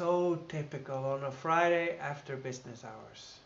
so typical on a Friday after business hours.